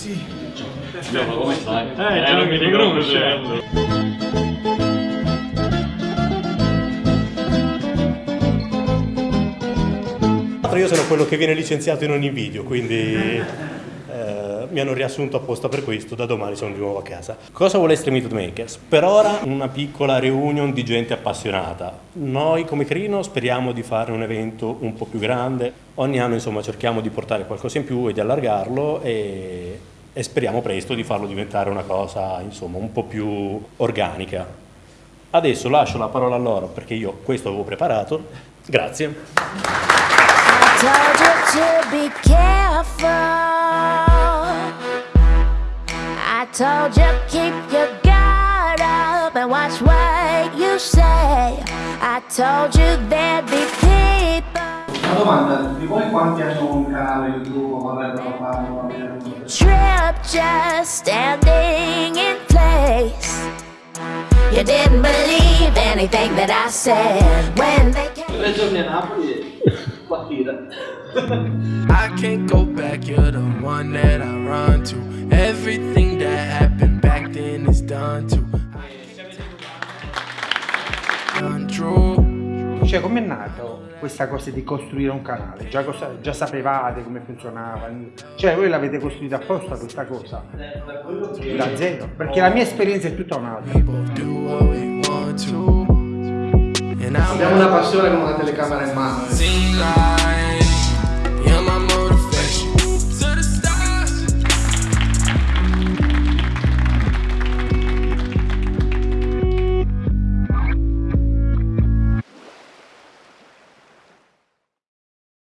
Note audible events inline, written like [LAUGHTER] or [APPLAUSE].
Ciao, come stai? Eh, già mi riconosce. Tra l'altro io sono quello che viene licenziato in ogni video, quindi [LAUGHS] eh, mi hanno riassunto apposta per questo, da domani sono di nuovo a casa. Cosa vuole Extreme Meat Makers? Per ora una piccola reunion di gente appassionata. Noi come Crino speriamo di fare un evento un po' più grande, ogni anno insomma cerchiamo di portare qualcosa in più e di allargarlo e, e speriamo presto di farlo diventare una cosa insomma un po' più organica. Adesso lascio la parola a loro perché io questo avevo preparato. Grazie. I told you there'd be domanda, di voi quanti hanno un canale YouTube o vorrebbero farlo? trip just standing in place. You didn't believe anything that I said when they came. Tre giorni a Napoli e partita. I can't go back, you're the one that I run to. Cioè, com'è nato questa cosa di costruire un canale? Già, cosa- già sapevate come funzionava? Cioè, voi l'avete costruita apposta questa cosa? Da zero? Perché la mia esperienza è tutta un'altra. Abbiamo una passione con una telecamera in mano.